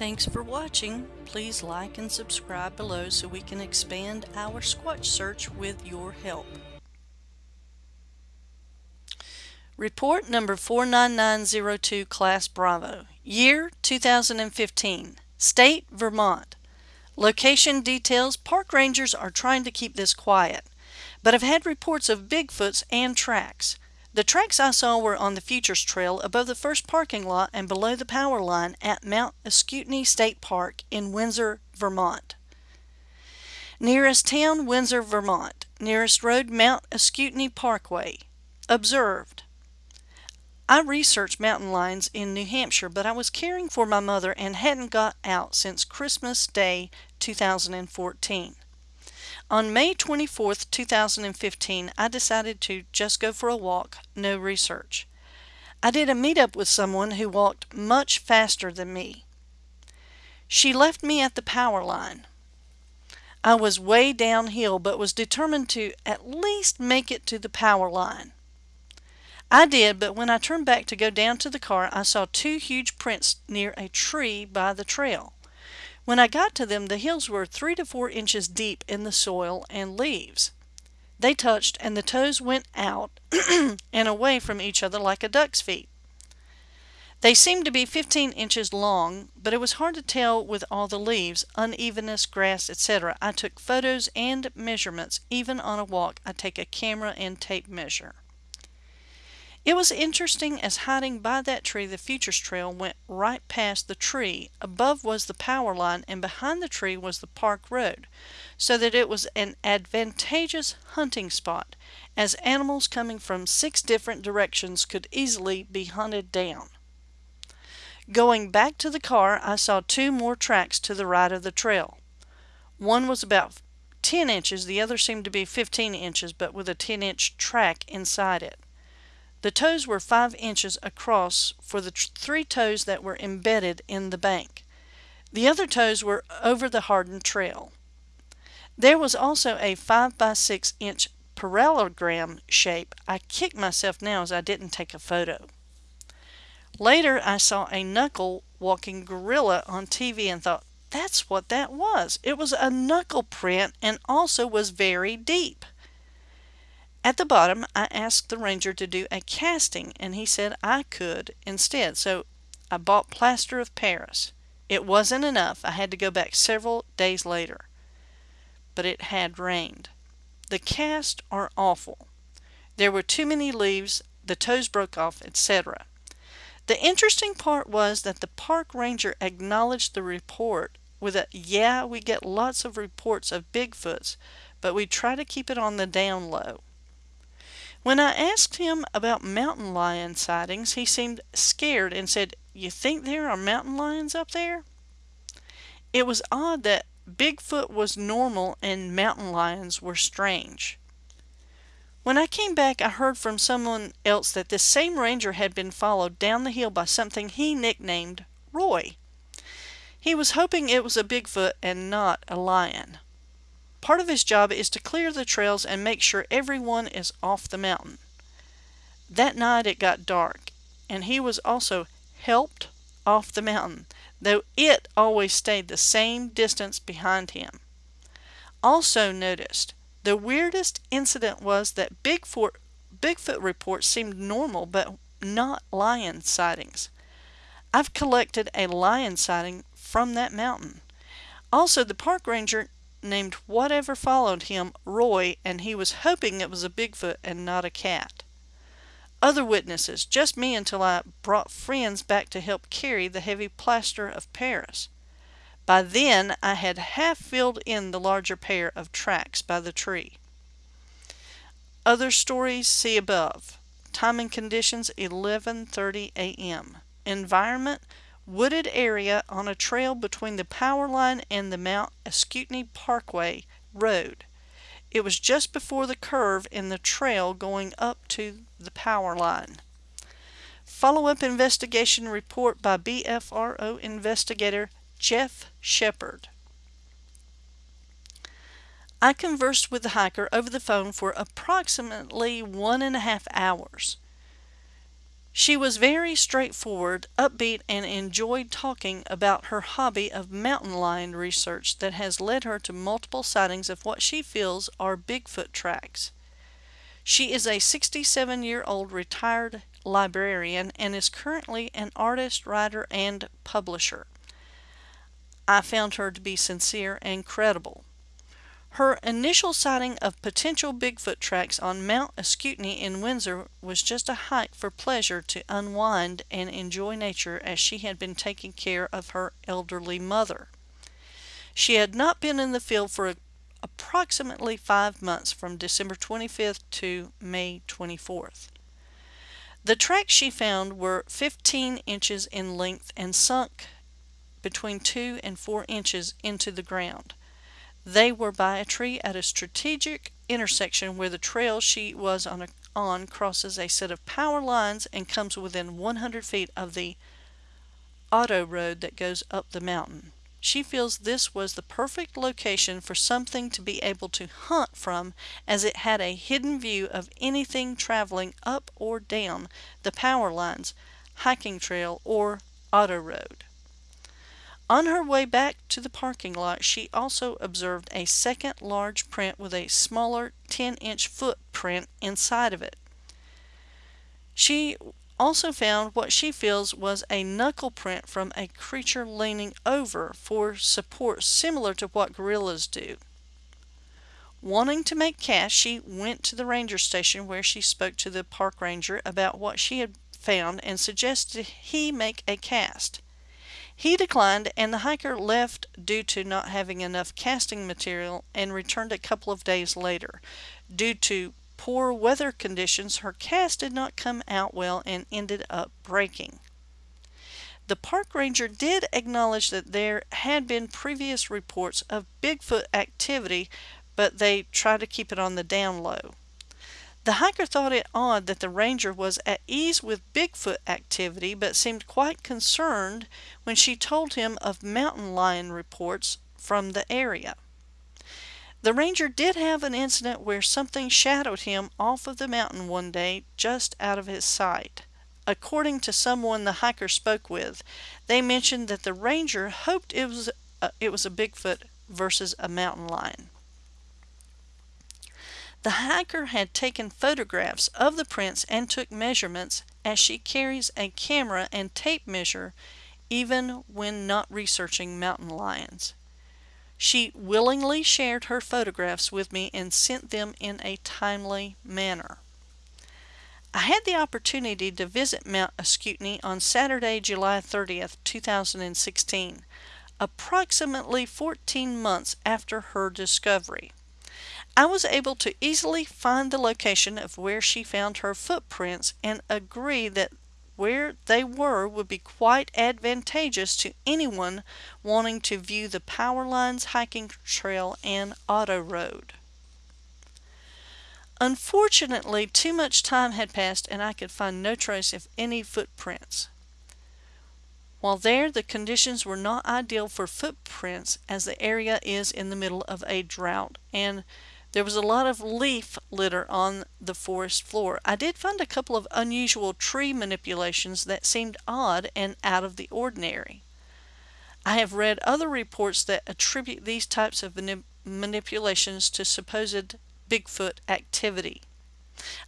Thanks for watching. Please like and subscribe below so we can expand our Squatch search with your help. Report number 49902 Class Bravo. Year 2015. State Vermont. Location details Park rangers are trying to keep this quiet, but have had reports of Bigfoots and tracks. The tracks I saw were on the Futures Trail above the first parking lot and below the power line at Mount Ascutney State Park in Windsor, Vermont. Nearest town, Windsor, Vermont. Nearest road, Mount Ascutney Parkway. Observed. I researched mountain lions in New Hampshire, but I was caring for my mother and hadn't got out since Christmas Day 2014. On May 24, 2015, I decided to just go for a walk, no research. I did a meetup with someone who walked much faster than me. She left me at the power line. I was way downhill but was determined to at least make it to the power line. I did, but when I turned back to go down to the car, I saw two huge prints near a tree by the trail. When I got to them, the hills were three to four inches deep in the soil and leaves. They touched, and the toes went out and away from each other like a duck's feet. They seemed to be 15 inches long, but it was hard to tell with all the leaves, unevenness, grass, etc. I took photos and measurements. Even on a walk, I take a camera and tape measure. It was interesting as hiding by that tree the Futures Trail went right past the tree. Above was the power line and behind the tree was the park road, so that it was an advantageous hunting spot, as animals coming from six different directions could easily be hunted down. Going back to the car, I saw two more tracks to the right of the trail. One was about 10 inches, the other seemed to be 15 inches, but with a 10 inch track inside it. The toes were 5 inches across for the three toes that were embedded in the bank. The other toes were over the hardened trail. There was also a 5 by 6 inch parallelogram shape. I kick myself now as I didn't take a photo. Later I saw a knuckle walking gorilla on TV and thought, that's what that was. It was a knuckle print and also was very deep. At the bottom, I asked the ranger to do a casting, and he said I could instead, so I bought plaster of Paris. It wasn't enough. I had to go back several days later. But it had rained. The casts are awful. There were too many leaves, the toes broke off, etc. The interesting part was that the park ranger acknowledged the report with a, yeah, we get lots of reports of Bigfoots, but we try to keep it on the down low. When I asked him about mountain lion sightings, he seemed scared and said, You think there are mountain lions up there? It was odd that Bigfoot was normal and mountain lions were strange. When I came back, I heard from someone else that this same ranger had been followed down the hill by something he nicknamed Roy. He was hoping it was a Bigfoot and not a lion. Part of his job is to clear the trails and make sure everyone is off the mountain. That night it got dark, and he was also helped off the mountain, though it always stayed the same distance behind him. Also noticed, the weirdest incident was that Bigfoot, Bigfoot reports seemed normal but not lion sightings. I've collected a lion sighting from that mountain. Also, the park ranger named whatever followed him Roy, and he was hoping it was a Bigfoot and not a cat. Other witnesses, just me until I brought friends back to help carry the heavy plaster of Paris. By then I had half filled in the larger pair of tracks by the tree. Other stories see above. Time and conditions 11:30 a.m. Environment wooded area on a trail between the power line and the Mount Ascutney Parkway Road. It was just before the curve in the trail going up to the power line. Follow-up investigation report by BFRO investigator Jeff Shepard. I conversed with the hiker over the phone for approximately one and a half hours. She was very straightforward, upbeat, and enjoyed talking about her hobby of mountain lion research that has led her to multiple sightings of what she feels are Bigfoot tracks. She is a 67 year old retired librarian and is currently an artist, writer, and publisher. I found her to be sincere and credible. Her initial sighting of potential Bigfoot tracks on Mount Ascutney in Windsor was just a hike for pleasure to unwind and enjoy nature as she had been taking care of her elderly mother. She had not been in the field for approximately five months from December 25th to May 24th. The tracks she found were 15 inches in length and sunk between 2 and 4 inches into the ground. They were by a tree at a strategic intersection where the trail she was on, a, on crosses a set of power lines and comes within 100 feet of the auto road that goes up the mountain. She feels this was the perfect location for something to be able to hunt from as it had a hidden view of anything traveling up or down the power lines, hiking trail, or auto road. On her way back to the parking lot, she also observed a second large print with a smaller 10 inch footprint inside of it. She also found what she feels was a knuckle print from a creature leaning over for support similar to what gorillas do. Wanting to make cash, she went to the ranger station where she spoke to the park ranger about what she had found and suggested he make a cast. He declined, and the hiker left due to not having enough casting material and returned a couple of days later. Due to poor weather conditions, her cast did not come out well and ended up breaking. The park ranger did acknowledge that there had been previous reports of Bigfoot activity, but they tried to keep it on the down low. The hiker thought it odd that the ranger was at ease with Bigfoot activity but seemed quite concerned when she told him of mountain lion reports from the area. The ranger did have an incident where something shadowed him off of the mountain one day just out of his sight. According to someone the hiker spoke with, they mentioned that the ranger hoped it was a, it was a Bigfoot versus a mountain lion. The hiker had taken photographs of the prints and took measurements as she carries a camera and tape measure even when not researching mountain lions. She willingly shared her photographs with me and sent them in a timely manner. I had the opportunity to visit Mount Ascutney on Saturday, July 30th, 2016, approximately 14 months after her discovery. I was able to easily find the location of where she found her footprints and agree that where they were would be quite advantageous to anyone wanting to view the power lines, hiking trail, and auto road. Unfortunately, too much time had passed and I could find no trace of any footprints. While there, the conditions were not ideal for footprints as the area is in the middle of a drought and there was a lot of leaf litter on the forest floor. I did find a couple of unusual tree manipulations that seemed odd and out of the ordinary. I have read other reports that attribute these types of manip manipulations to supposed Bigfoot activity.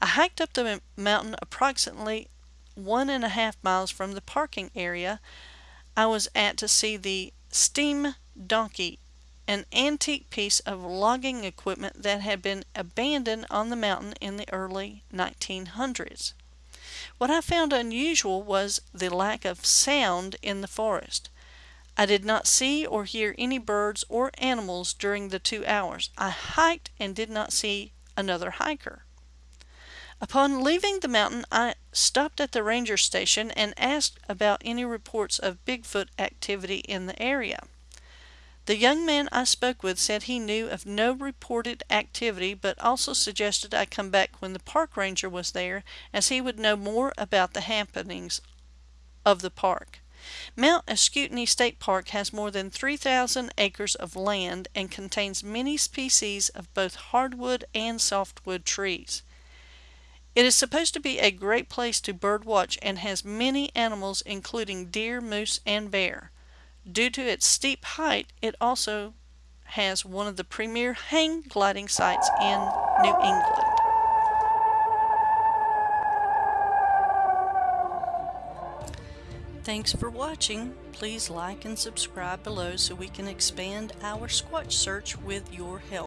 I hiked up the mountain approximately one and a half miles from the parking area I was at to see the steam donkey an antique piece of logging equipment that had been abandoned on the mountain in the early 1900s. What I found unusual was the lack of sound in the forest. I did not see or hear any birds or animals during the two hours. I hiked and did not see another hiker. Upon leaving the mountain, I stopped at the ranger station and asked about any reports of Bigfoot activity in the area. The young man I spoke with said he knew of no reported activity, but also suggested I come back when the park ranger was there, as he would know more about the happenings of the park. Mount Ascutney State Park has more than 3,000 acres of land and contains many species of both hardwood and softwood trees. It is supposed to be a great place to birdwatch and has many animals including deer, moose, and bear. Due to its steep height, it also has one of the premier hang gliding sites in New England. Thanks for watching. Please like and subscribe below so we can expand our Squatch search with your help.